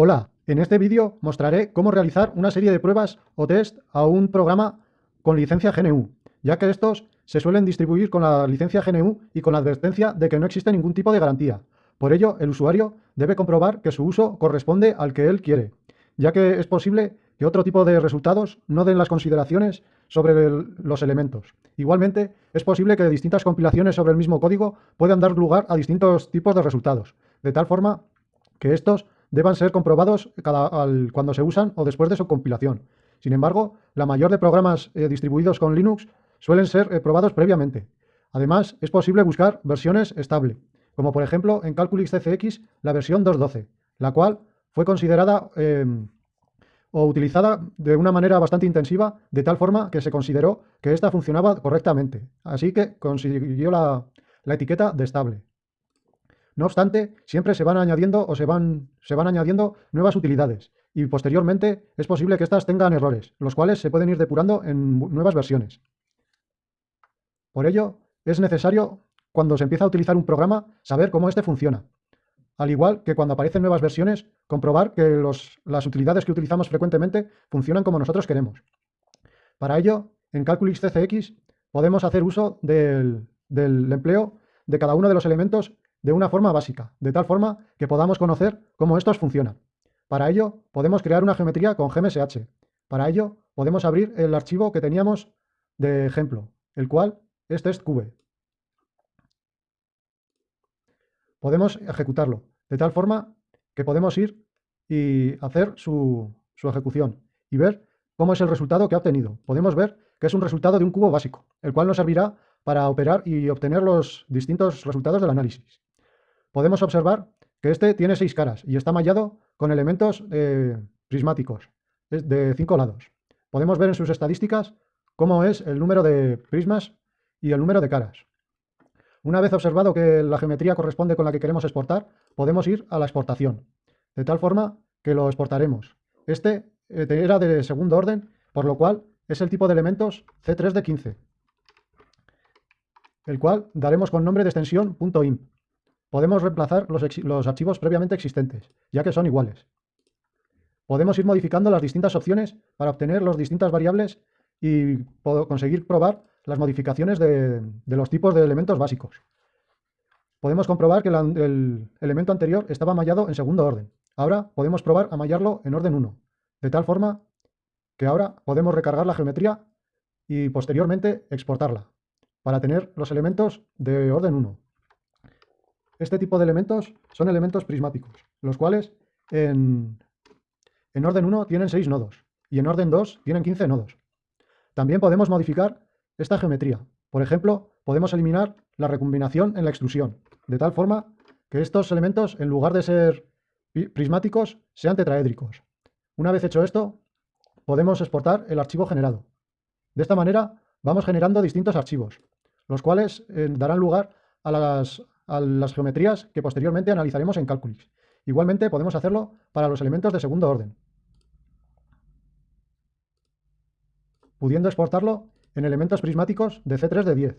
Hola, en este vídeo mostraré cómo realizar una serie de pruebas o test a un programa con licencia GNU, ya que estos se suelen distribuir con la licencia GNU y con la advertencia de que no existe ningún tipo de garantía. Por ello, el usuario debe comprobar que su uso corresponde al que él quiere, ya que es posible que otro tipo de resultados no den las consideraciones sobre los elementos. Igualmente, es posible que distintas compilaciones sobre el mismo código puedan dar lugar a distintos tipos de resultados, de tal forma que estos deban ser comprobados cuando se usan o después de su compilación. Sin embargo, la mayor de programas eh, distribuidos con Linux suelen ser eh, probados previamente. Además, es posible buscar versiones estable, como por ejemplo en Calculix CCX la versión 2.12, la cual fue considerada em, o utilizada de una manera bastante intensiva, de tal forma que se consideró que ésta funcionaba correctamente, así que consiguió la, etiqueta de estable. No obstante, siempre se van añadiendo o se van, se van añadiendo nuevas utilidades y posteriormente es posible que éstas tengan errores, los cuales se pueden ir depurando en nuevas versiones. Por ello, es necesario, cuando se empieza a utilizar un programa, saber cómo éste funciona, al igual que cuando aparecen nuevas versiones, comprobar que las utilidades que utilizamos frecuentemente funcionan como nosotros queremos. Para ello, en Calculix CCX podemos hacer uso del, del empleo de cada uno de los elementos de una forma básica, de tal forma que podamos conocer cómo estos funcionan. Para ello, podemos crear una geometría con GMSH. Para ello, podemos abrir el archivo que teníamos de ejemplo, el cual es testcube podemos ejecutarlo, de tal forma que podemos ir y hacer su, ejecución y ver cómo es el resultado que ha obtenido. Podemos ver que es un resultado de un cubo básico, el cual nos servirá para operar y obtener los distintos resultados del análisis. Podemos observar que este tiene seis caras y está mallado con elementos eh, prismáticos de cinco lados. Podemos ver en sus estadísticas cómo es el número de prismas y el número de caras. Una vez observado que la geometría corresponde con la que queremos exportar, podemos ir a la exportación, de tal forma que lo exportaremos. Este eh, era de segundo orden, por lo cual es el tipo de elementos C3 de 15, el cual daremos con nombre de extensión .imp. Podemos reemplazar los, archivos previamente existentes, ya que son iguales. Podemos ir modificando las distintas opciones para obtener las distintas variables y conseguir probar las modificaciones de, los tipos de elementos básicos. Podemos comprobar que el elemento anterior estaba mallado en segundo orden. Ahora podemos probar a mallarlo en orden 1, de tal forma que ahora podemos recargar la geometría y posteriormente exportarla, para tener los elementos de orden 1. Este tipo de elementos son elementos prismáticos, los cuales en, en orden 1 tienen 6 nodos y en orden 2 tienen 15 nodos. También podemos modificar esta geometría. Por ejemplo, podemos eliminar la recombinación en la extrusión, de tal forma que estos elementos, en lugar de ser prismáticos, sean tetraédricos. Una vez hecho esto, podemos exportar el archivo generado. De esta manera, vamos generando distintos archivos, los cuales eh, darán lugar a las, a las geometrías que posteriormente analizaremos en Calculix. Igualmente, podemos hacerlo para los elementos de segundo orden. pudiendo exportarlo en elementos prismáticos de C3 de 10.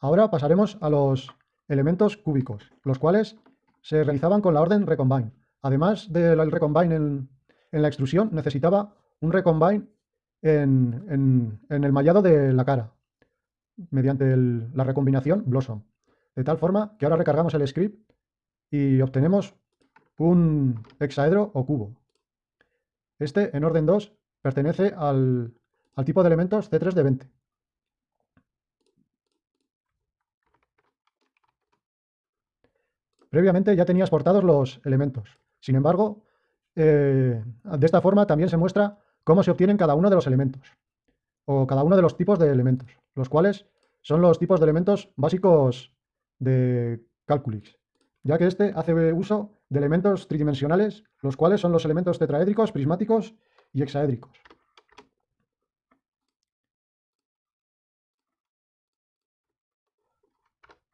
Ahora pasaremos a los elementos cúbicos, los cuales se realizaban con la orden recombine. Además del recombine en, la extrusión, necesitaba un recombine en, el mallado de la cara, mediante la recombinación Blossom. De tal forma que ahora recargamos el script y obtenemos un hexaedro o cubo. Este, en orden 2, pertenece al, tipo de elementos C3 de 20. Previamente ya tenía exportados los elementos. Sin embargo, eh, de esta forma también se muestra cómo se obtienen cada uno de los elementos, o cada uno de los tipos de elementos, los cuales son los tipos de elementos básicos de Calculix ya que este hace uso de elementos tridimensionales, los cuales son los elementos tetraédricos, prismáticos y hexaédricos.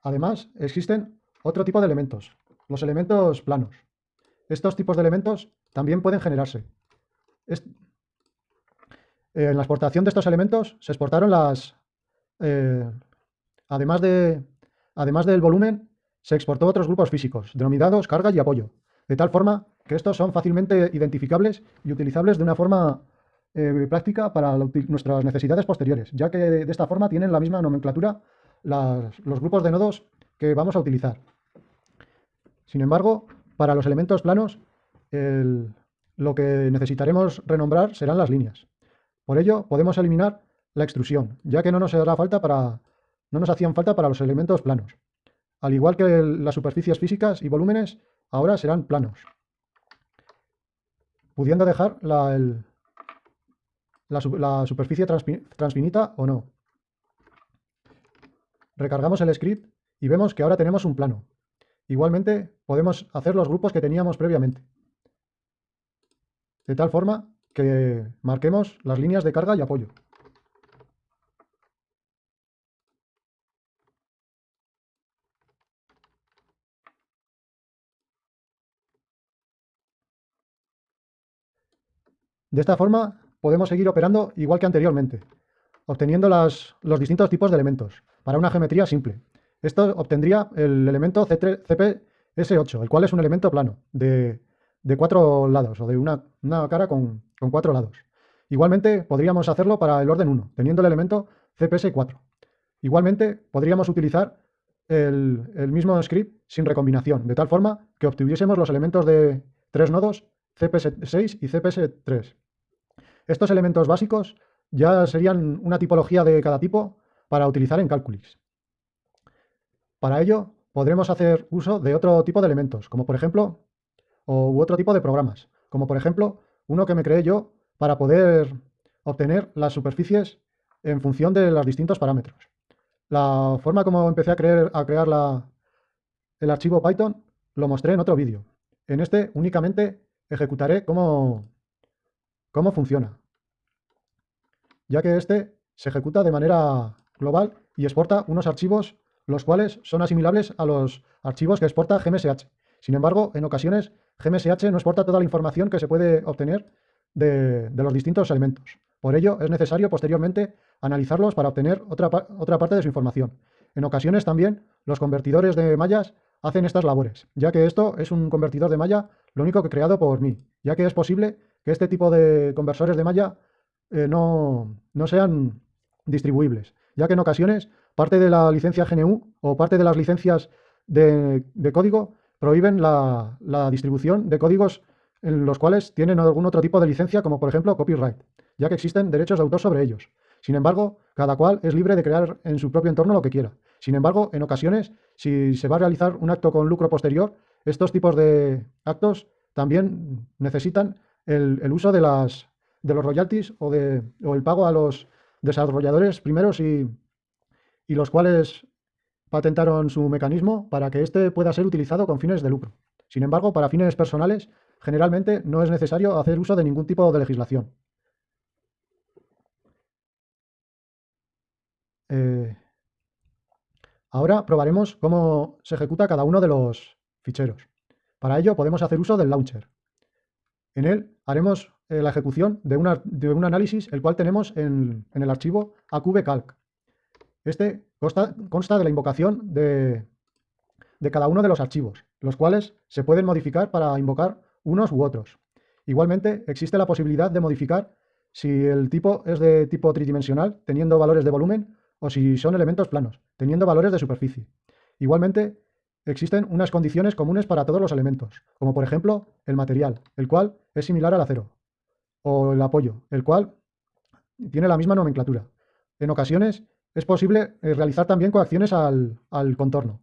Además, existen otro tipo de elementos, los elementos planos. Estos tipos de elementos también pueden generarse. En la exportación de estos elementos se exportaron las... Eh, además, de, además del volumen, se exportó otros grupos físicos, denominados carga y apoyo, de tal forma que estos son fácilmente identificables y utilizables de una forma eh, práctica para nuestras necesidades posteriores, ya que de esta forma tienen la misma nomenclatura los grupos de nodos que vamos a utilizar. Sin embargo, para los elementos planos, lo que necesitaremos renombrar serán las líneas. Por ello, podemos eliminar la extrusión, ya que no nos hará falta para, hacían falta para los elementos planos. Al igual que las superficies físicas y volúmenes, ahora serán planos, pudiendo dejar la, superficie transfinita o no. Recargamos el script y vemos que ahora tenemos un plano. Igualmente podemos hacer los grupos que teníamos previamente. De tal forma que marquemos las líneas de carga y apoyo. De esta forma podemos seguir operando igual que anteriormente, obteniendo los distintos tipos de elementos para una geometría simple. Esto obtendría el elemento CPS8, el cual es un elemento plano de, cuatro lados o de una, cara con, cuatro lados. Igualmente podríamos hacerlo para el orden 1, teniendo el elemento CPS4. Igualmente podríamos utilizar el, el, mismo script sin recombinación, de tal forma que obtuviésemos los elementos de tres nodos CPS6 y CPS3. Estos elementos básicos ya serían una tipología de cada tipo para utilizar en Calculix. Para ello, podremos hacer uso de otro tipo de elementos, como por ejemplo, o, u otro tipo de programas, como por ejemplo, uno que me creé yo para poder obtener las superficies en función de los distintos parámetros. La forma como empecé a, crear el archivo Python lo mostré en otro vídeo. En este únicamente ejecutaré cómo, cómo funciona, ya que este se ejecuta de manera global y exporta unos archivos los cuales son asimilables a los archivos que exporta GMSH. Sin embargo, en ocasiones GMSH no exporta toda la información que se puede obtener de, los distintos elementos. Por ello, es necesario posteriormente analizarlos para obtener otra, otra parte de su información. En ocasiones también los convertidores de mallas hacen estas labores, ya que esto es un convertidor de malla lo único que creado por mí, ya que es posible que este tipo de conversores de malla eh, no, sean distribuibles, ya que en ocasiones parte de la licencia GNU o parte de las licencias de, código prohíben la, la, distribución de códigos en los cuales tienen algún otro tipo de licencia, como por ejemplo copyright, ya que existen derechos de autor sobre ellos. Sin embargo, cada cual es libre de crear en su propio entorno lo que quiera. Sin embargo, en ocasiones, si se va a realizar un acto con lucro posterior, estos tipos de actos también necesitan el, uso de, las, de los royalties o, de, o el pago a los desarrolladores primeros y, y los cuales patentaron su mecanismo para que éste pueda ser utilizado con fines de lucro. Sin embargo, para fines personales, generalmente no es necesario hacer uso de ningún tipo de legislación. Eh, ahora probaremos cómo se ejecuta cada uno de los ficheros. Para ello podemos hacer uso del launcher. En él haremos eh, la ejecución de, un análisis, el cual tenemos en, el archivo aqbcalc. Este consta, de la invocación de, de cada uno de los archivos, los cuales se pueden modificar para invocar unos u otros. Igualmente, existe la posibilidad de modificar si el tipo es de tipo tridimensional, teniendo valores de volumen, o si son elementos planos, teniendo valores de superficie. Igualmente, existen unas condiciones comunes para todos los elementos, como por ejemplo el material, el cual es similar al acero, o el apoyo, el cual tiene la misma nomenclatura. En ocasiones es posible eh, realizar también coacciones al, contorno,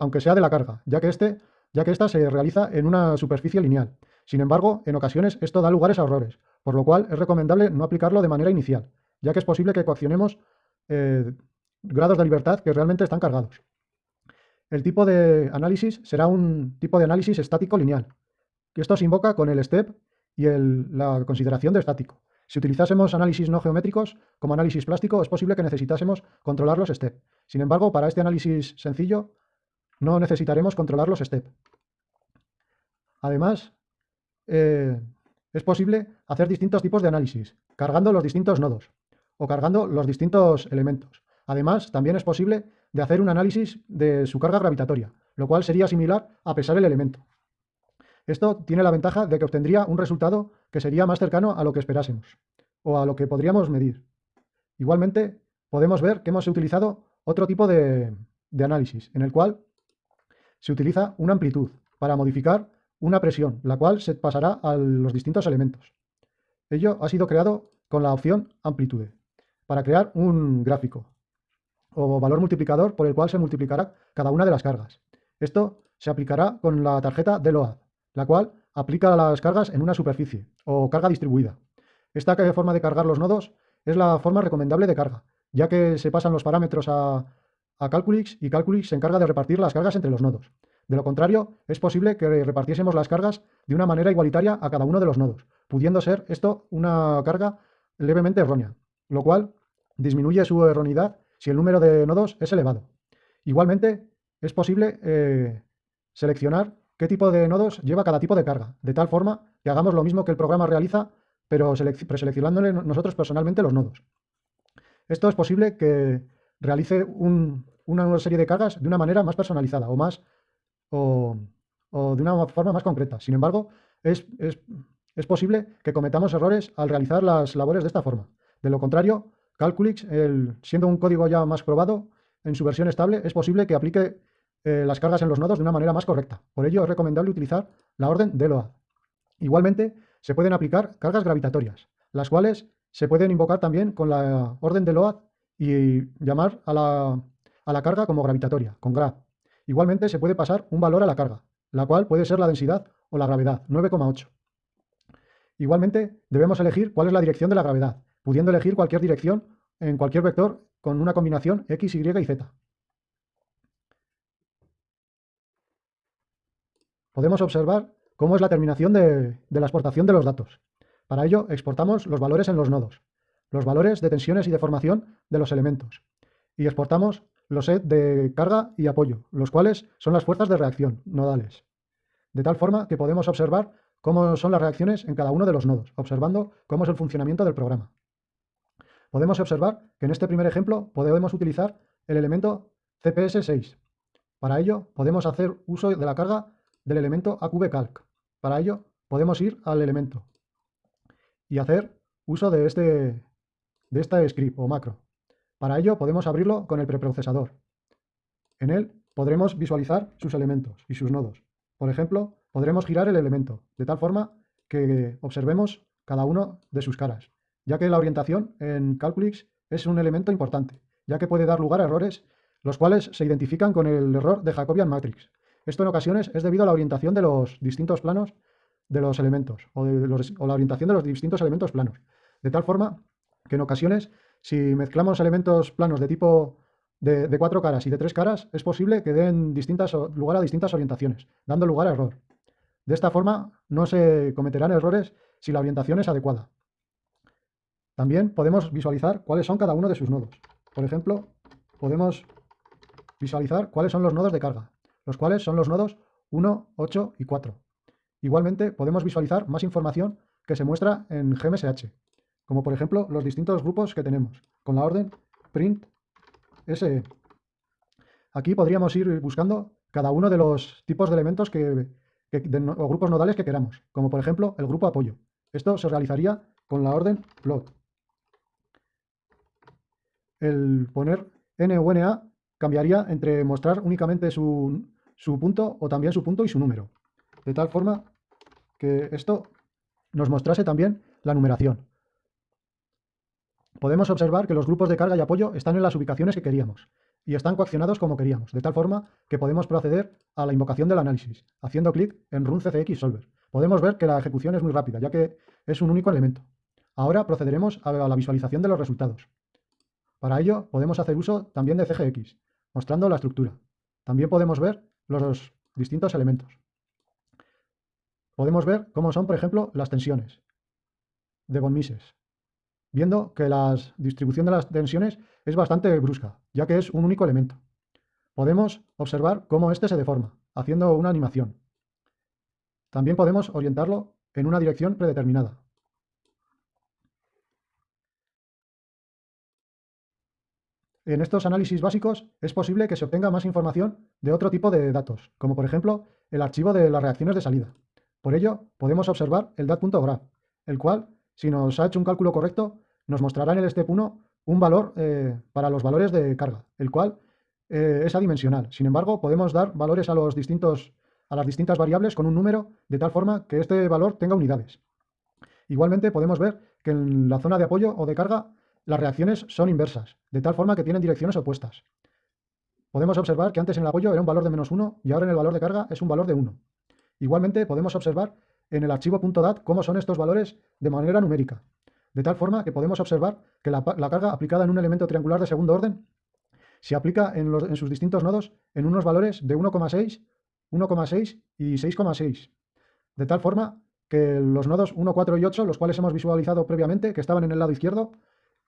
aunque sea de la carga, ya que, este, ya que esta se realiza en una superficie lineal. Sin embargo, en ocasiones esto da lugares a errores, por lo cual es recomendable no aplicarlo de manera inicial, ya que es posible que coaccionemos eh, grados de libertad que realmente están cargados. El tipo de análisis será un tipo de análisis estático lineal. Esto se invoca con el step y la consideración de estático. Si utilizásemos análisis no geométricos, como análisis plástico, es posible que necesitásemos controlar los step. Sin embargo, para este análisis sencillo, no necesitaremos controlar los step. Además, eh, es posible hacer distintos tipos de análisis, cargando los distintos nodos o cargando los distintos elementos. Además, también es posible de hacer un análisis de su carga gravitatoria, lo cual sería similar a pesar el elemento. Esto tiene la ventaja de que obtendría un resultado que sería más cercano a lo que esperásemos, o a lo que podríamos medir. Igualmente, podemos ver que hemos utilizado otro tipo de, análisis, en el cual se utiliza una amplitud para modificar una presión, la cual se pasará a los distintos elementos. Ello ha sido creado con la opción amplitude, para crear un gráfico o valor multiplicador por el cual se multiplicará cada una de las cargas. Esto se aplicará con la tarjeta de LOAD, la cual aplica las cargas en una superficie o carga distribuida. Esta forma de cargar los nodos es la forma recomendable de carga, ya que se pasan los parámetros a, a Calculix y Calculix se encarga de repartir las cargas entre los nodos. De lo contrario, es posible que repartiésemos las cargas de una manera igualitaria a cada uno de los nodos, pudiendo ser esto una carga levemente errónea, lo cual disminuye su erroneidad si el número de nodos es elevado. Igualmente, es posible eh, seleccionar qué tipo de nodos lleva cada tipo de carga, de tal forma que hagamos lo mismo que el programa realiza, pero preseleccionándole nosotros personalmente los nodos. Esto es posible que realice una serie de cargas de una manera más personalizada o más o, de una forma más concreta. Sin embargo, es, es, posible que cometamos errores al realizar las labores de esta forma. De lo contrario, Calculix, siendo un código ya más probado en su versión estable, es posible que aplique eh, las cargas en los nodos de una manera más correcta. Por ello, es recomendable utilizar la orden de LOAD. Igualmente, se pueden aplicar cargas gravitatorias, las cuales se pueden invocar también con la orden de LOAD y llamar a la, a la carga como gravitatoria, con grav. Igualmente se puede pasar un valor a la carga, la cual puede ser la densidad o la gravedad, 9,8. Igualmente debemos elegir cuál es la dirección de la gravedad, pudiendo elegir cualquier dirección en cualquier vector con una combinación x, y y z. Podemos observar cómo es la terminación de, la exportación de los datos. Para ello exportamos los valores en los nodos los valores de tensiones y deformación de los elementos. Y exportamos los set de carga y apoyo, los cuales son las fuerzas de reacción nodales. De tal forma que podemos observar cómo son las reacciones en cada uno de los nodos, observando cómo es el funcionamiento del programa. Podemos observar que en este primer ejemplo podemos utilizar el elemento CPS6. Para ello podemos hacer uso de la carga del elemento AQBCalc. Para ello podemos ir al elemento y hacer uso de este, de este script o macro. Para ello podemos abrirlo con el preprocesador. En él podremos visualizar sus elementos y sus nodos. Por ejemplo, podremos girar el elemento, de tal forma que observemos cada uno de sus caras, ya que la orientación en Calculix es un elemento importante, ya que puede dar lugar a errores, los cuales se identifican con el error de Jacobian Matrix. Esto en ocasiones es debido a la orientación de los distintos planos de los elementos, o, o la orientación de los distintos elementos planos, de tal forma que en ocasiones, si mezclamos elementos planos de tipo de, cuatro caras y de tres caras, es posible que den distintas, lugar a distintas orientaciones, dando lugar a error. De esta forma, no se cometerán errores si la orientación es adecuada. También podemos visualizar cuáles son cada uno de sus nodos. Por ejemplo, podemos visualizar cuáles son los nodos de carga, los cuales son los nodos 1, 8 y 4. Igualmente, podemos visualizar más información que se muestra en GMSH, como por ejemplo los distintos grupos que tenemos, con la orden print SE. Aquí podríamos ir buscando cada uno de los tipos de elementos que, o grupos nodales que queramos, como por ejemplo el grupo apoyo. Esto se realizaría con la orden plot. El poner n o na cambiaría entre mostrar únicamente su, su punto o también su punto y su número. De tal forma que esto nos mostrase también la numeración podemos observar que los grupos de carga y apoyo están en las ubicaciones que queríamos y están coaccionados como queríamos, de tal forma que podemos proceder a la invocación del análisis, haciendo clic en Run CCX Solver. Podemos ver que la ejecución es muy rápida, ya que es un único elemento. Ahora procederemos a la visualización de los resultados. Para ello, podemos hacer uso también de CGX, mostrando la estructura. También podemos ver los distintos elementos. Podemos ver cómo son, por ejemplo, las tensiones de von Mises, viendo que la distribución de las tensiones es bastante brusca, ya que es un único elemento. Podemos observar cómo éste se deforma, haciendo una animación. También podemos orientarlo en una dirección predeterminada. En estos análisis básicos es posible que se obtenga más información de otro tipo de datos, como por ejemplo el archivo de las reacciones de salida. Por ello, podemos observar el dat.graph, el cual, si nos ha hecho un cálculo correcto, nos mostrará en el step 1 un valor eh, para los valores de carga, el cual eh, es adimensional. Sin embargo, podemos dar valores a, los distintos, a las distintas variables con un número de tal forma que este valor tenga unidades. Igualmente podemos ver que en la zona de apoyo o de carga las reacciones son inversas, de tal forma que tienen direcciones opuestas. Podemos observar que antes en el apoyo era un valor de menos 1 y ahora en el valor de carga es un valor de 1. Igualmente podemos observar en el archivo .dat cómo son estos valores de manera numérica, de tal forma que podemos observar que la, carga aplicada en un elemento triangular de segundo orden se aplica en, en sus distintos nodos en unos valores de 1,6, 1,6 y 6,6, de tal forma que los nodos 1, 4 y 8, los cuales hemos visualizado previamente, que estaban en el lado izquierdo,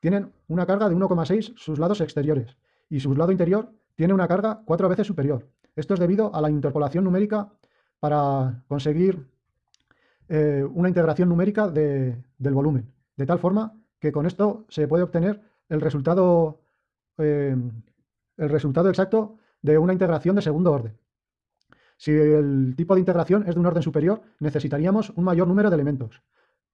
tienen una carga de 1,6 sus lados exteriores y su lado interior tiene una carga cuatro veces superior. Esto es debido a la interpolación numérica para conseguir eh, una integración numérica del volumen, de tal forma que con esto se puede obtener eh, el resultado exacto de una integración de segundo orden. Si el tipo de integración es de un orden superior, necesitaríamos un mayor número de elementos.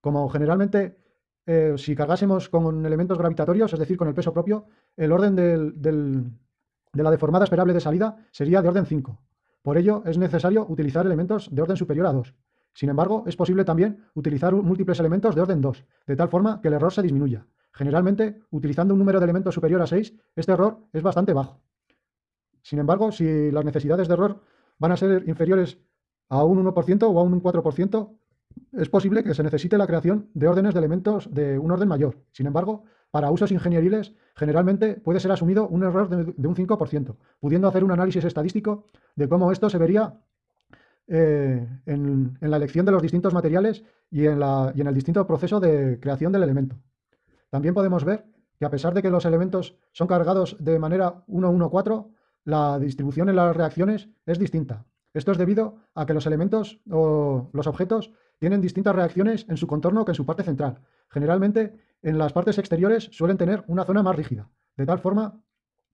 Como generalmente eh, si cargásemos con elementos gravitatorios, es decir, con el peso propio, el orden de la deformada esperable de salida sería de orden 5. Por ello, es necesario utilizar elementos de orden superior a 2. Sin embargo, es posible también utilizar múltiples elementos de orden 2, de tal forma que el error se disminuya. Generalmente, utilizando un número de elementos superior a 6, este error es bastante bajo. Sin embargo, si las necesidades de error van a ser inferiores a un 1% o a un 4%, es posible que se necesite la creación de órdenes de elementos de un orden mayor. Sin embargo, para usos ingenieriles, generalmente puede ser asumido un error de, un 5%, pudiendo hacer un análisis estadístico de cómo esto se vería eh, en, la elección de los distintos materiales y en, y en el distinto proceso de creación del elemento. También podemos ver que a pesar de que los elementos son cargados de manera 1-1-4, la distribución en las reacciones es distinta. Esto es debido a que los elementos o los objetos tienen distintas reacciones en su contorno que en su parte central. Generalmente, en las partes exteriores suelen tener una zona más rígida, de tal forma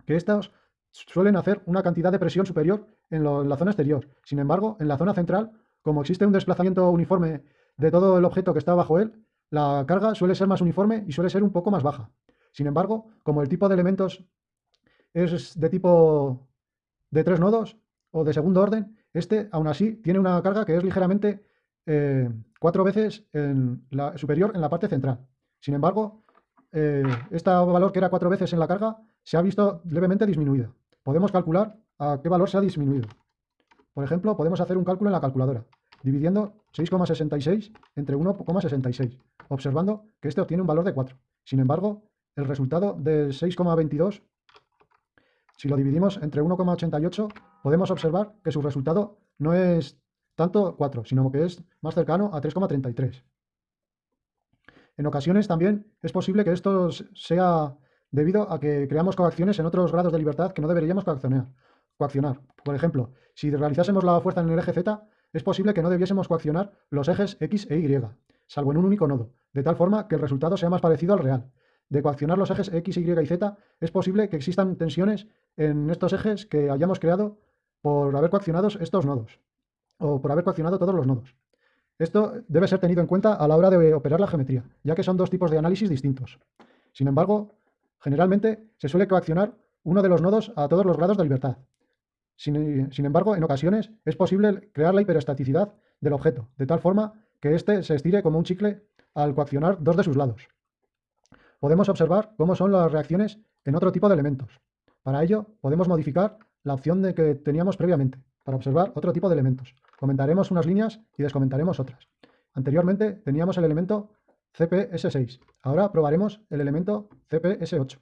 que estas suelen hacer una cantidad de presión superior en, la zona exterior. Sin embargo, en la zona central, como existe un desplazamiento uniforme de todo el objeto que está bajo él, la carga suele ser más uniforme y suele ser un poco más baja. Sin embargo, como el tipo de elementos es de tipo de tres nodos o de segundo orden, este, aún así, tiene una carga que es ligeramente eh, cuatro veces en la, superior en la parte central. Sin embargo, este valor que era cuatro veces en la carga se ha visto levemente disminuido. Podemos calcular a qué valor se ha disminuido. Por ejemplo, podemos hacer un cálculo en la calculadora, dividiendo 6,66 entre 1,66, observando que este obtiene un valor de 4. Sin embargo, el resultado de 6,22 si lo dividimos entre 1,88, podemos observar que su resultado no es tanto 4, sino que es más cercano a 3,33. En ocasiones también es posible que esto sea debido a que creamos coacciones en otros grados de libertad que no deberíamos coaccionar. coaccionar. Por ejemplo, si realizásemos la fuerza en el eje Z, es posible que no debiésemos coaccionar los ejes X e Y, salvo en un único nodo, de tal forma que el resultado sea más parecido al real de coaccionar los ejes X, Y y Z, es posible que existan tensiones en estos ejes que hayamos creado por haber coaccionado estos nodos, o por haber coaccionado todos los nodos. Esto debe ser tenido en cuenta a la hora de operar la geometría, ya que son dos tipos de análisis distintos. Sin embargo, generalmente se suele coaccionar uno de los nodos a todos los grados de libertad. Sin, embargo, en ocasiones es posible crear la hiperestaticidad del objeto, de tal forma que éste se estire como un chicle al coaccionar dos de sus lados podemos observar cómo son las reacciones en otro tipo de elementos. Para ello, podemos modificar la opción de que teníamos previamente, para observar otro tipo de elementos. Comentaremos unas líneas y descomentaremos otras. Anteriormente teníamos el elemento CPS6. Ahora probaremos el elemento CPS8.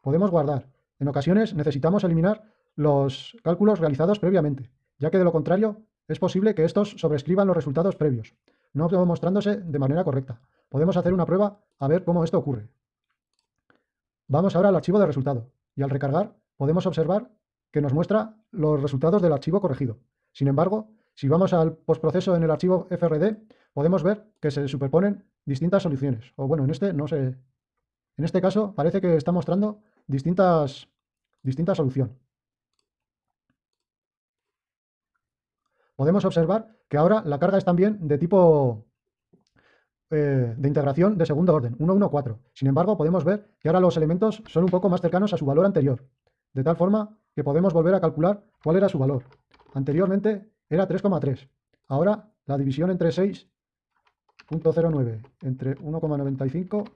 Podemos guardar. En ocasiones necesitamos eliminar los cálculos realizados previamente, ya que de lo contrario es posible que estos sobrescriban los resultados previos, no mostrándose de manera correcta. Podemos hacer una prueba a ver cómo esto ocurre. Vamos ahora al archivo de resultado y al recargar podemos observar que nos muestra los resultados del archivo corregido. Sin embargo, si vamos al postproceso en el archivo FRD, podemos ver que se superponen distintas soluciones. O bueno, en este no En este caso parece que está mostrando distintas, distintas soluciones. Podemos observar que ahora la carga es también de tipo eh, de integración de segundo orden, 1, 1, 4. Sin embargo, podemos ver que ahora los elementos son un poco más cercanos a su valor anterior, de tal forma que podemos volver a calcular cuál era su valor. Anteriormente era 3,3. Ahora la división entre 6.09 entre 1,95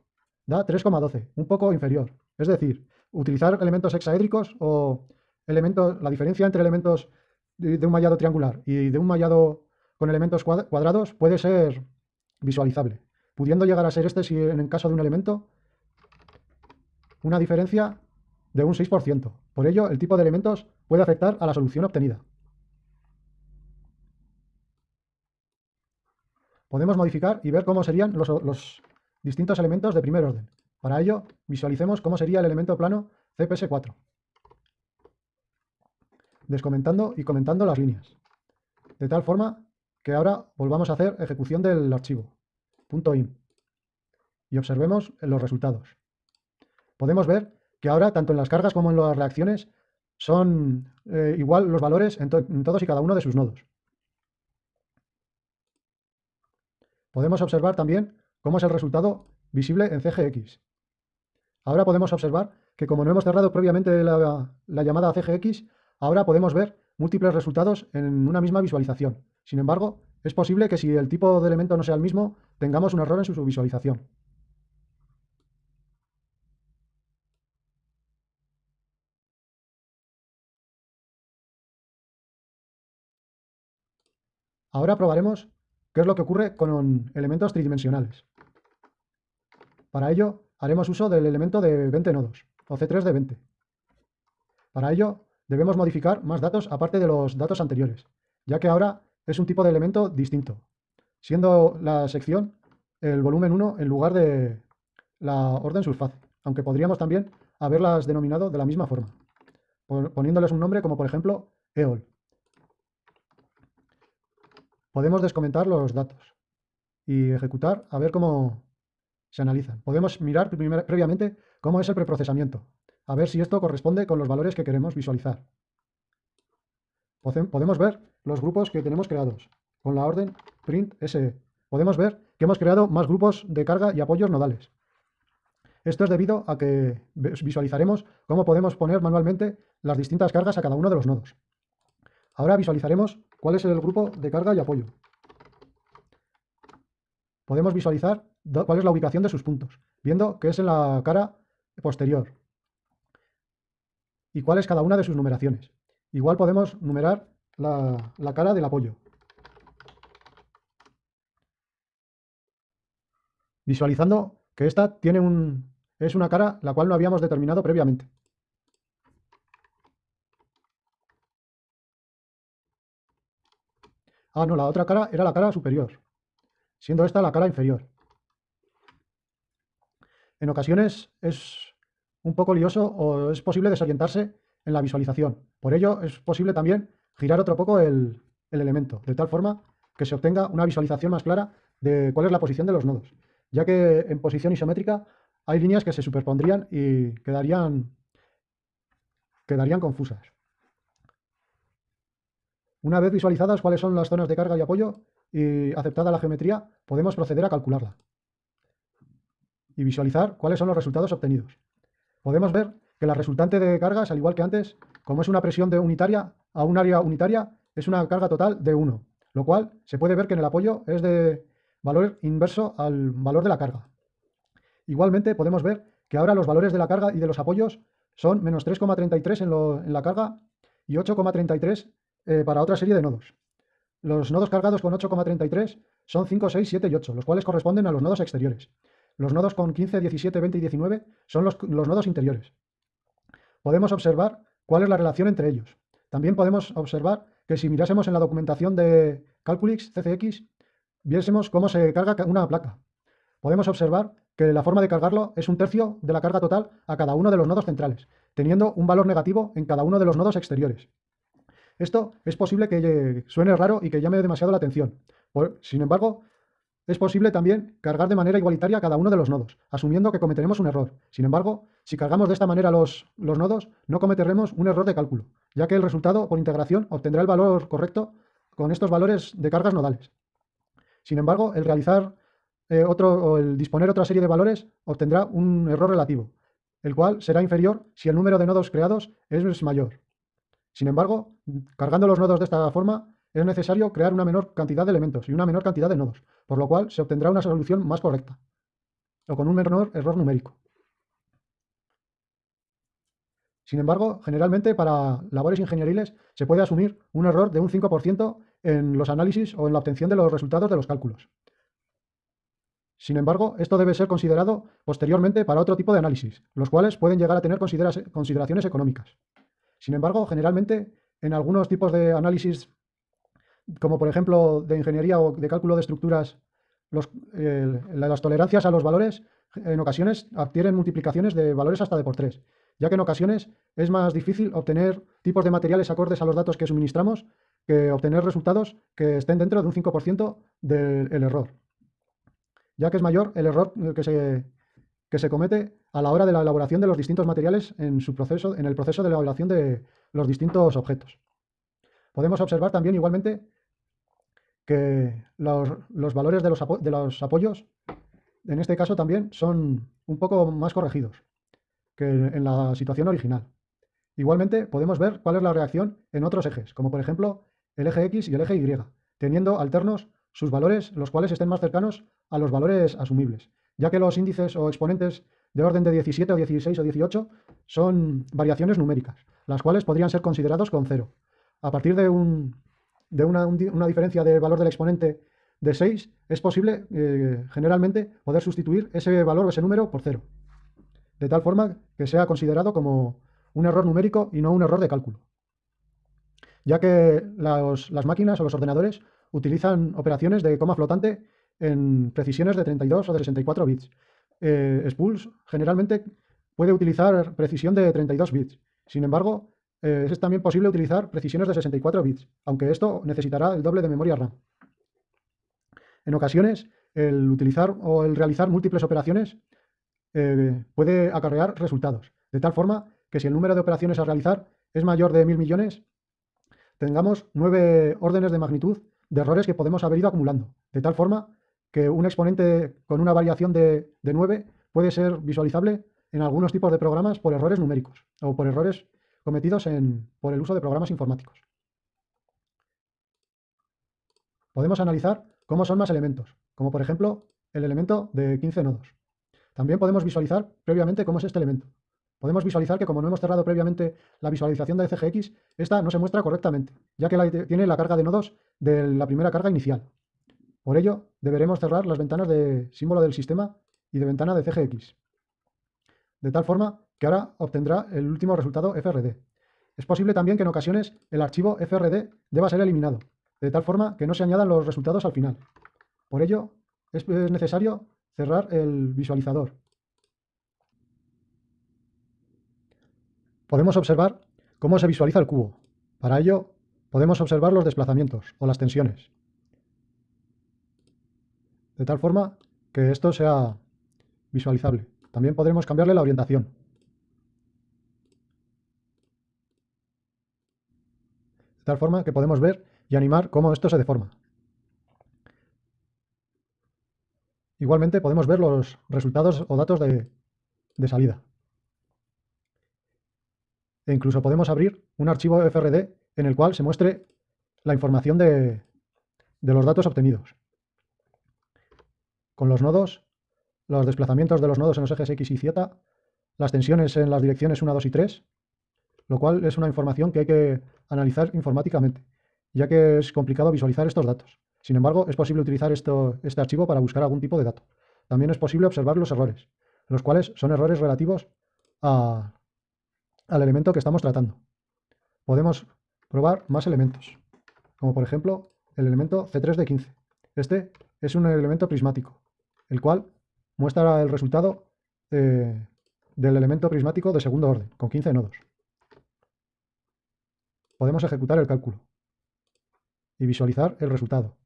da 3,12, un poco inferior. Es decir, utilizar elementos hexaédricos o elementos, la diferencia entre elementos de un mallado triangular y de un mallado con elementos cuadrados puede ser visualizable, pudiendo llegar a ser este, si en el caso de un elemento, una diferencia de un 6%. Por ello, el tipo de elementos puede afectar a la solución obtenida. Podemos modificar y ver cómo serían los, los distintos elementos de primer orden. Para ello, visualicemos cómo sería el elemento plano CPS4, descomentando y comentando las líneas, de tal forma que ahora volvamos a hacer ejecución del archivo .in y observemos los resultados. Podemos ver que ahora, tanto en las cargas como en las reacciones, son eh, igual los valores en, todos y cada uno de sus nodos. Podemos observar también cómo es el resultado visible en CGX. Ahora podemos observar que como no hemos cerrado previamente la, llamada CGX, ahora podemos ver múltiples resultados en una misma visualización. Sin embargo, es posible que si el tipo de elemento no sea el mismo, tengamos un error en su visualización. Ahora probaremos qué es lo que ocurre con elementos tridimensionales. Para ello, haremos uso del elemento de 20 nodos, o C3 de 20. Para ello, debemos modificar más datos aparte de los datos anteriores, ya que ahora es un tipo de elemento distinto, siendo la sección el volumen 1 en lugar de la orden surface, aunque podríamos también haberlas denominado de la misma forma, poniéndoles un nombre como por ejemplo EOL. Podemos descomentar los datos y ejecutar a ver cómo, se analizan. Podemos mirar previamente cómo es el preprocesamiento, a ver si esto corresponde con los valores que queremos visualizar. Podemos ver los grupos que tenemos creados con la orden print SE. Podemos ver que hemos creado más grupos de carga y apoyos nodales. Esto es debido a que visualizaremos cómo podemos poner manualmente las distintas cargas a cada uno de los nodos. Ahora visualizaremos cuál es el grupo de carga y apoyo. Podemos visualizar cuál es la ubicación de sus puntos, viendo que es en la cara posterior y cuál es cada una de sus numeraciones. Igual podemos numerar la, la cara del apoyo. Visualizando que esta tiene un, es una cara la cual no habíamos determinado previamente. Ah, no, la otra cara era la cara superior, siendo esta la cara inferior. En ocasiones es un poco lioso o es posible desorientarse en la visualización. Por ello es posible también girar otro poco el, elemento, de tal forma que se obtenga una visualización más clara de cuál es la posición de los nodos, ya que en posición isométrica hay líneas que se superpondrían y quedarían, quedarían confusas. Una vez visualizadas cuáles son las zonas de carga y apoyo y aceptada la geometría, podemos proceder a calcularla y visualizar cuáles son los resultados obtenidos. Podemos ver que la resultante de cargas, al igual que antes, como es una presión de unitaria a un área unitaria, es una carga total de 1, lo cual se puede ver que en el apoyo es de valor inverso al valor de la carga. Igualmente podemos ver que ahora los valores de la carga y de los apoyos son menos 3,33 en, en, la carga y 8,33 eh, para otra serie de nodos. Los nodos cargados con 8,33 son 5, 6, 7 y 8, los cuales corresponden a los nodos exteriores. Los nodos con 15, 17, 20 y 19 son los, nodos interiores. Podemos observar cuál es la relación entre ellos. También podemos observar que si mirásemos en la documentación de Calculix, CCX, viésemos cómo se carga una placa. Podemos observar que la forma de cargarlo es un tercio de la carga total a cada uno de los nodos centrales, teniendo un valor negativo en cada uno de los nodos exteriores. Esto es posible que suene raro y que llame demasiado la atención. sin embargo, es posible también cargar de manera igualitaria cada uno de los nodos, asumiendo que cometeremos un error. Sin embargo, si cargamos de esta manera los, los nodos, no cometeremos un error de cálculo, ya que el resultado por integración obtendrá el valor correcto con estos valores de cargas nodales. Sin embargo, el realizar eh, otro o el disponer otra serie de valores obtendrá un error relativo, el cual será inferior si el número de nodos creados es mayor. Sin embargo, cargando los nodos de esta forma, es necesario crear una menor cantidad de elementos y una menor cantidad de nodos, por lo cual se obtendrá una solución más correcta, o con un menor error numérico. Sin embargo, generalmente para labores ingenieriles se puede asumir un error de un 5% en los análisis o en la obtención de los resultados de los cálculos. Sin embargo, esto debe ser considerado posteriormente para otro tipo de análisis, los cuales pueden llegar a tener consideraciones económicas. Sin embargo, generalmente en algunos tipos de análisis como por ejemplo de ingeniería o de cálculo de estructuras, las tolerancias a los valores en ocasiones adquieren multiplicaciones de valores hasta de por tres, ya que en ocasiones es más difícil obtener tipos de materiales acordes a los datos que suministramos que obtener resultados que estén dentro de un 5% del error, ya que es mayor el error que se, que se comete a la hora de la elaboración de los distintos materiales en, su proceso, en el proceso de elaboración de los distintos objetos. Podemos observar también igualmente que los, valores de los, de los, apoyos, en este caso también, son un poco más corregidos que en la situación original. Igualmente podemos ver cuál es la reacción en otros ejes, como por ejemplo el eje X y el eje Y, teniendo alternos sus valores, los cuales estén más cercanos a los valores asumibles, ya que los índices o exponentes de orden de 17 o 16 o 18 son variaciones numéricas, las cuales podrían ser considerados con cero. A partir de, un, de una, una, diferencia de valor del exponente de 6, es posible eh, generalmente poder sustituir ese valor o ese número por cero, de tal forma que sea considerado como un error numérico y no un error de cálculo, ya que las máquinas o los ordenadores utilizan operaciones de coma flotante en precisiones de 32 o de 64 bits. Eh, Spools generalmente puede utilizar precisión de 32 bits. Sin embargo, eh, es también posible utilizar precisiones de 64 bits, aunque esto necesitará el doble de memoria RAM. En ocasiones, el utilizar o el realizar múltiples operaciones eh, puede acarrear resultados, de tal forma que si el número de operaciones a realizar es mayor de mil millones, tengamos nueve órdenes de magnitud de errores que podemos haber ido acumulando, de tal forma que un exponente con una variación de, de 9 puede ser visualizable en algunos tipos de programas por errores numéricos o por errores cometidos por el uso de programas informáticos. Podemos analizar cómo son más elementos, como por ejemplo el elemento de 15 nodos. También podemos visualizar previamente cómo es este elemento. Podemos visualizar que como no hemos cerrado previamente la visualización de CGX, esta no se muestra correctamente, ya que tiene la carga de nodos de la primera carga inicial. Por ello, deberemos cerrar las ventanas de símbolo del sistema y de ventana de CGX. De tal forma que ahora obtendrá el último resultado FRD. Es posible también que en ocasiones el archivo FRD deba ser eliminado, de tal forma que no se añadan los resultados al final. Por ello, es necesario cerrar el visualizador. Podemos observar cómo se visualiza el cubo. Para ello, podemos observar los desplazamientos o las tensiones. De tal forma que esto sea visualizable. También podremos cambiarle la orientación. de tal forma que podemos ver y animar cómo esto se deforma. Igualmente podemos ver los resultados o datos de, salida. E incluso podemos abrir un archivo FRD en el cual se muestre la información de, de los datos obtenidos. Con los nodos, los desplazamientos de los nodos en los ejes X y Z, las tensiones en las direcciones 1, 2 y 3, lo cual es una información que hay que analizar informáticamente, ya que es complicado visualizar estos datos. Sin embargo, es posible utilizar esto, este archivo para buscar algún tipo de dato. También es posible observar los errores, los cuales son errores relativos al elemento que estamos tratando. Podemos probar más elementos, como por ejemplo el elemento C3 de 15. Este es un elemento prismático, el cual muestra el resultado del elemento prismático de segundo orden, con 15 nodos podemos ejecutar el cálculo y visualizar el resultado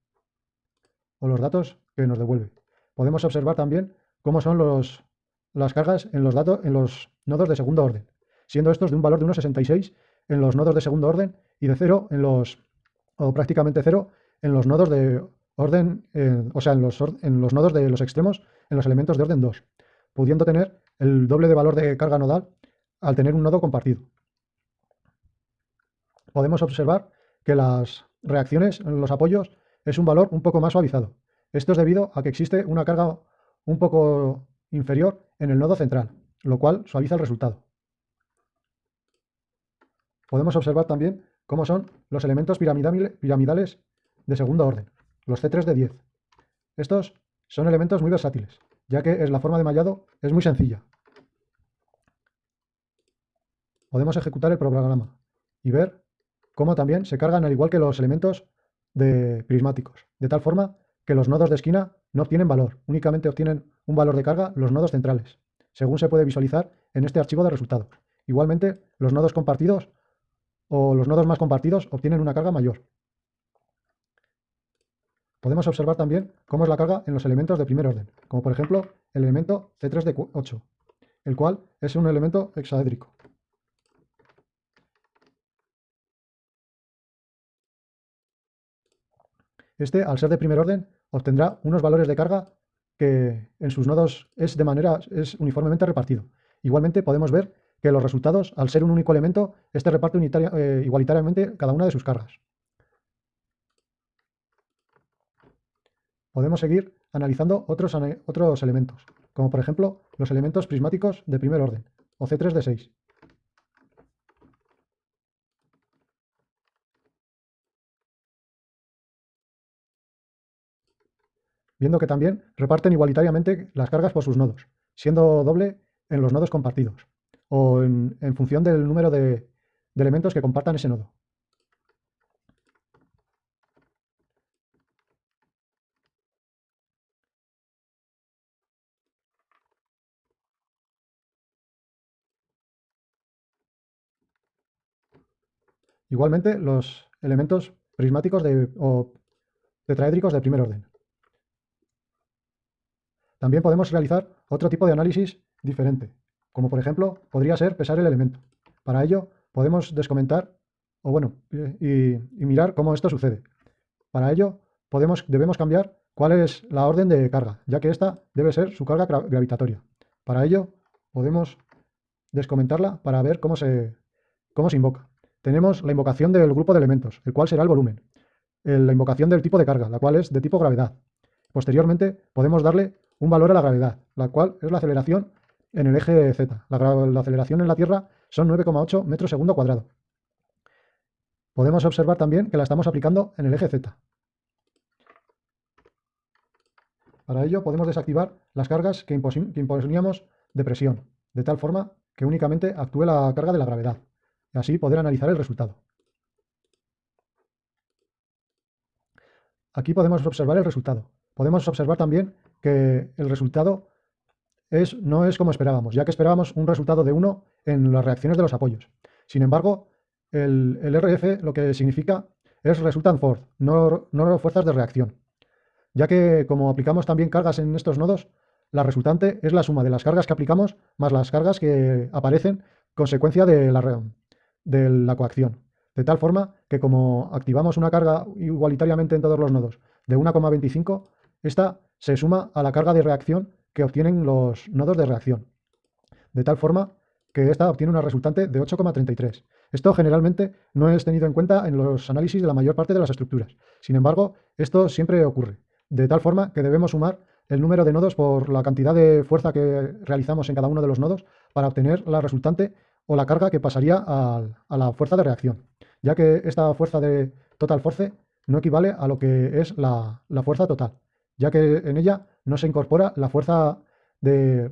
o los datos que nos devuelve. Podemos observar también cómo son los, las cargas en los, datos, en los nodos de segundo orden, siendo estos de un valor de 1,66 en los nodos de segundo orden y de 0 en los, o prácticamente 0 en los nodos de orden, o sea, en los, en los nodos de los extremos, en los elementos de orden 2, pudiendo tener el doble de valor de carga nodal al tener un nodo compartido. Podemos observar que las reacciones los apoyos es un valor un poco más suavizado. Esto es debido a que existe una carga un poco inferior en el nodo central, lo cual suaviza el resultado. Podemos observar también cómo son los elementos piramidales de segundo orden, los C3 de 10. Estos son elementos muy versátiles, ya que la forma de mallado es muy sencilla. Podemos ejecutar el programa y ver cómo también se cargan al igual que los elementos de prismáticos, de tal forma que los nodos de esquina no obtienen valor, únicamente obtienen un valor de carga los nodos centrales, según se puede visualizar en este archivo de resultados. Igualmente, los nodos compartidos o los nodos más compartidos obtienen una carga mayor. Podemos observar también cómo es la carga en los elementos de primer orden, como por ejemplo el elemento C3 de 8, el cual es un elemento hexaédrico. Este, al ser de primer orden, obtendrá unos valores de carga que en sus nodos es de manera es uniformemente repartido. Igualmente podemos ver que los resultados, al ser un único elemento, este reparte eh, igualitariamente cada una de sus cargas. Podemos seguir analizando otros, otros elementos, como por ejemplo los elementos prismáticos de primer orden, o C3 de 6. viendo que también reparten igualitariamente las cargas por sus nodos, siendo doble en los nodos compartidos, o en, función del número de, de elementos que compartan ese nodo. Igualmente, los elementos prismáticos o tetraédricos de primer orden. También podemos realizar otro tipo de análisis diferente, como por ejemplo podría ser pesar el elemento. Para ello podemos descomentar o bueno, y, mirar cómo esto sucede. Para ello podemos, debemos cambiar cuál es la orden de carga, ya que esta debe ser su carga gravitatoria. Para ello podemos descomentarla para ver cómo se, cómo se invoca. Tenemos la invocación del grupo de elementos, el cual será el volumen. La invocación del tipo de carga, la cual es de tipo gravedad. Posteriormente podemos darle un valor a la gravedad, la cual es la aceleración en el eje Z. La, aceleración en la Tierra son 9,8 metros segundo cuadrado. Podemos observar también que la estamos aplicando en el eje Z. Para ello podemos desactivar las cargas que, que imponíamos de presión, de tal forma que únicamente actúe la carga de la gravedad, así poder analizar el resultado. Aquí podemos observar el resultado. Podemos observar también que el resultado es, no es como esperábamos, ya que esperábamos un resultado de 1 en las reacciones de los apoyos. Sin embargo, el, RF lo que significa es resultant force, no, no fuerzas de reacción, ya que como aplicamos también cargas en estos nodos, la resultante es la suma de las cargas que aplicamos más las cargas que aparecen consecuencia de la, de la coacción. De tal forma que como activamos una carga igualitariamente en todos los nodos de 1,25, esta se suma a la carga de reacción que obtienen los nodos de reacción, de tal forma que esta obtiene una resultante de 8,33. Esto generalmente no es tenido en cuenta en los análisis de la mayor parte de las estructuras. Sin embargo, esto siempre ocurre, de tal forma que debemos sumar el número de nodos por la cantidad de fuerza que realizamos en cada uno de los nodos para obtener la resultante o la carga que pasaría a, la fuerza de reacción, ya que esta fuerza de total force no equivale a lo que es la fuerza total ya que en ella no se incorpora la fuerza de,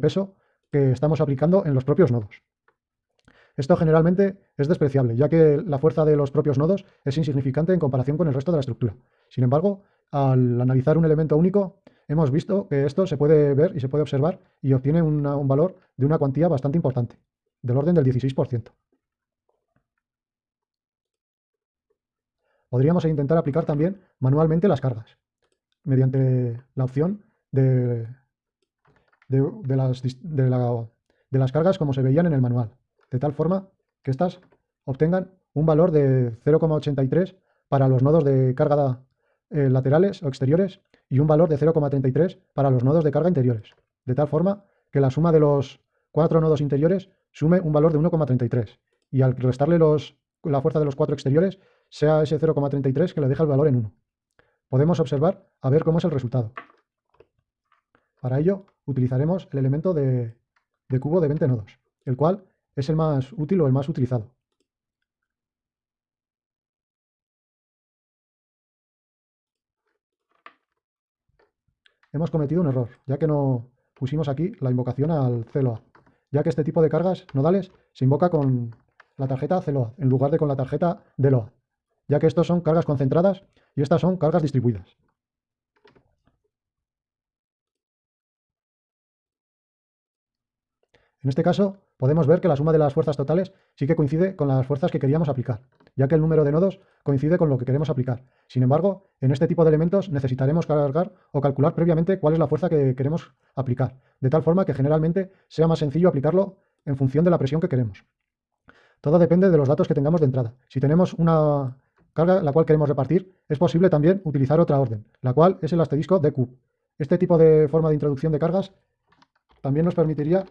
peso que estamos aplicando en los propios nodos. Esto generalmente es despreciable, ya que la fuerza de los propios nodos es insignificante en comparación con el resto de la estructura. Sin embargo, al analizar un elemento único, hemos visto que esto se puede ver y se puede observar y obtiene un valor de una cuantía bastante importante, del orden del 16%. Podríamos intentar aplicar también manualmente las cargas mediante la opción de, de, las, de las cargas como se veían en el manual, de tal forma que éstas obtengan un valor de 0,83 para los nodos de carga eh, laterales o exteriores y un valor de 0,33 para los nodos de carga interiores, de tal forma que la suma de los cuatro nodos interiores sume un valor de 1,33 y al restarle los, la fuerza de los cuatro exteriores sea ese 0,33 que le deja el valor en 1. Podemos observar a ver cómo es el resultado. Para ello utilizaremos el elemento de, de cubo de 20 nodos, el cual es el más útil o el más utilizado. Hemos cometido un error, ya que no pusimos aquí la invocación al CELOA, ya que este tipo de cargas nodales se invoca con la tarjeta CELOA en lugar de con la tarjeta DELOA, ya que estos son cargas concentradas y estas son cargas distribuidas. En este caso, podemos ver que la suma de las fuerzas totales sí que coincide con las fuerzas que queríamos aplicar, ya que el número de nodos coincide con lo que queremos aplicar. Sin embargo, en este tipo de elementos necesitaremos cargar o calcular previamente cuál es la fuerza que queremos aplicar, de tal forma que generalmente sea más sencillo aplicarlo en función de la presión que queremos. Todo depende de los datos que tengamos de entrada. Si tenemos una carga la cual queremos repartir, es posible también utilizar otra orden, la cual es el asterisco DQ. Este tipo de forma de introducción de cargas también nos permitiría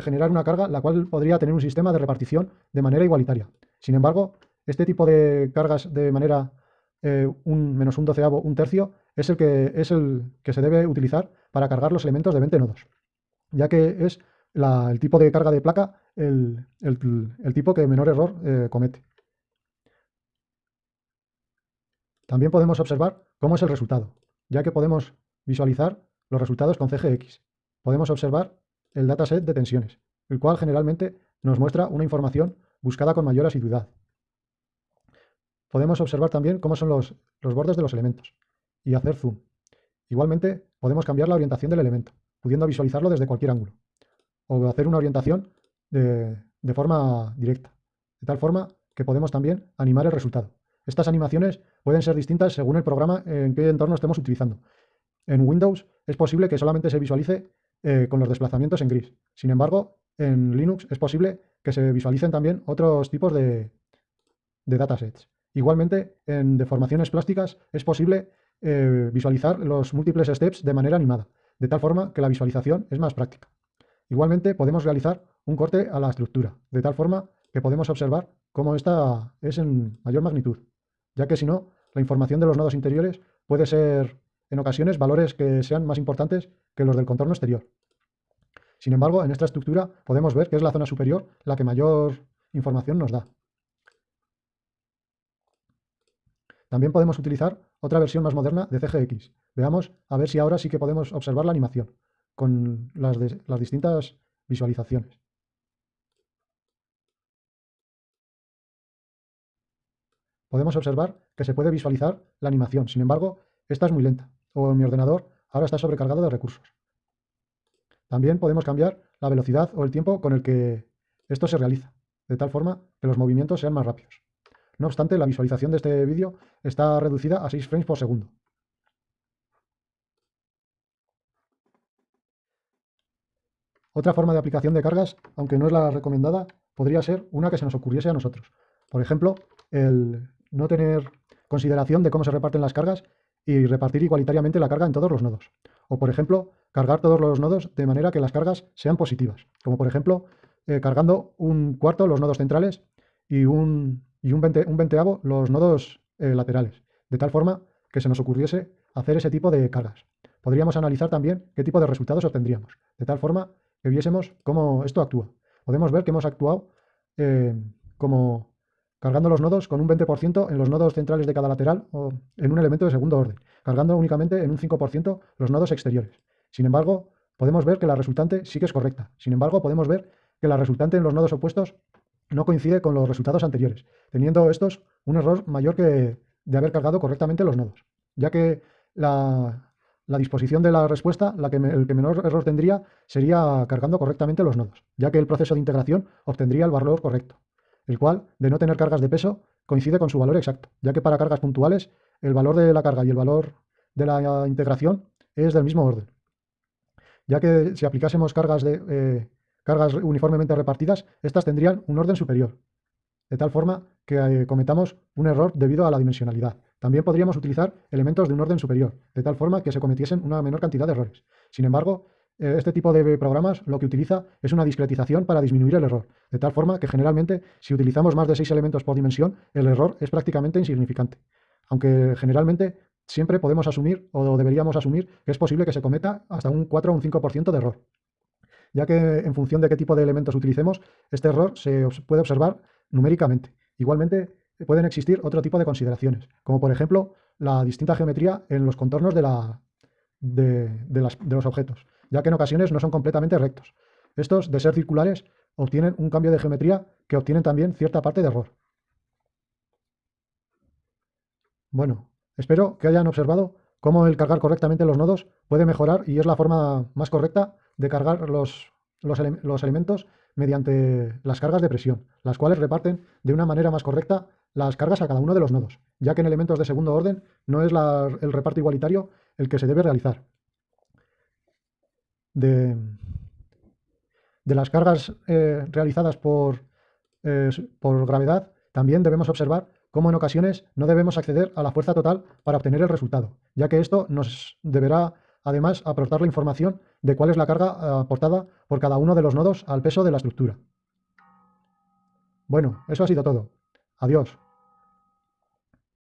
generar una carga la cual podría tener un sistema de repartición de manera igualitaria. Sin embargo, este tipo de cargas de manera eh, un menos un doceavo, un tercio, es el, que, es el que se debe utilizar para cargar los elementos de 20 nodos, ya que es el tipo de carga de placa el, tipo que menor error eh, comete. También podemos observar cómo es el resultado, ya que podemos visualizar los resultados con CGX. Podemos observar el dataset de tensiones, el cual generalmente nos muestra una información buscada con mayor asiduidad. Podemos observar también cómo son los, bordes de los elementos y hacer zoom. Igualmente, podemos cambiar la orientación del elemento, pudiendo visualizarlo desde cualquier ángulo, o hacer una orientación de, de forma directa, de tal forma que podemos también animar el resultado. Estas animaciones pueden ser distintas según el programa en qué entorno estemos utilizando. En Windows es posible que solamente se visualice eh, con los desplazamientos en gris. Sin embargo, en Linux es posible que se visualicen también otros tipos de, datasets. Igualmente, en deformaciones plásticas es posible eh, visualizar los múltiples steps de manera animada, de tal forma que la visualización es más práctica. Igualmente, podemos realizar un corte a la estructura, de tal forma que podemos observar cómo esta es en mayor magnitud, ya que si no, la información de los nodos interiores puede ser en ocasiones valores que sean más importantes que los del contorno exterior. Sin embargo, en esta estructura podemos ver que es la zona superior la que mayor información nos da. También podemos utilizar otra versión más moderna de CGX. Veamos a ver si ahora sí que podemos observar la animación con las, las distintas visualizaciones. Podemos observar que se puede visualizar la animación, sin embargo, esta es muy lenta o mi ordenador ahora está sobrecargado de recursos. También podemos cambiar la velocidad o el tiempo con el que esto se realiza, de tal forma que los movimientos sean más rápidos. No obstante, la visualización de este vídeo está reducida a 6 frames por segundo. Otra forma de aplicación de cargas, aunque no es la recomendada, podría ser una que se nos ocurriese a nosotros. Por ejemplo, el no tener consideración de cómo se reparten las cargas y repartir igualitariamente la carga en todos los nodos. O, por ejemplo, cargar todos los nodos de manera que las cargas sean positivas. Como, por ejemplo, eh, cargando un cuarto los nodos centrales y un, y un, veinteavo los nodos eh, laterales. De tal forma que se nos ocurriese hacer ese tipo de cargas. Podríamos analizar también qué tipo de resultados obtendríamos. De tal forma que viésemos cómo esto actúa. Podemos ver que hemos actuado eh, como cargando los nodos con un 20% en los nodos centrales de cada lateral o en un elemento de segundo orden, cargando únicamente en un 5% los nodos exteriores. Sin embargo, podemos ver que la resultante sí que es correcta. Sin embargo, podemos ver que la resultante en los nodos opuestos no coincide con los resultados anteriores, teniendo estos un error mayor que de haber cargado correctamente los nodos, ya que la, disposición de la respuesta, la que el que menor error tendría, sería cargando correctamente los nodos, ya que el proceso de integración obtendría el valor correcto el cual, de no tener cargas de peso, coincide con su valor exacto, ya que para cargas puntuales el valor de la carga y el valor de la integración es del mismo orden, ya que si aplicásemos cargas, de, eh, cargas uniformemente repartidas, estas tendrían un orden superior, de tal forma que eh, cometamos un error debido a la dimensionalidad. También podríamos utilizar elementos de un orden superior, de tal forma que se cometiesen una menor cantidad de errores. Sin embargo, este tipo de programas lo que utiliza es una discretización para disminuir el error, de tal forma que generalmente si utilizamos más de seis elementos por dimensión, el error es prácticamente insignificante. Aunque generalmente siempre podemos asumir o deberíamos asumir que es posible que se cometa hasta un 4 o un 5% de error, ya que en función de qué tipo de elementos utilicemos, este error se puede observar numéricamente. Igualmente pueden existir otro tipo de consideraciones, como por ejemplo la distinta geometría en los contornos de, de, los objetos, ya que en ocasiones no son completamente rectos. Estos, de ser circulares, obtienen un cambio de geometría que obtienen también cierta parte de error. Bueno, espero que hayan observado cómo el cargar correctamente los nodos puede mejorar y es la forma más correcta de cargar los, los elementos mediante las cargas de presión, las cuales reparten de una manera más correcta las cargas a cada uno de los nodos, ya que en elementos de segundo orden no es el reparto igualitario el que se debe realizar. De, las cargas eh, realizadas por, eh, por gravedad, también debemos observar cómo en ocasiones no debemos acceder a la fuerza total para obtener el resultado, ya que esto nos deberá además aportar la información de cuál es la carga eh, aportada por cada uno de los nodos al peso de la estructura. Bueno, eso ha sido todo. Adiós.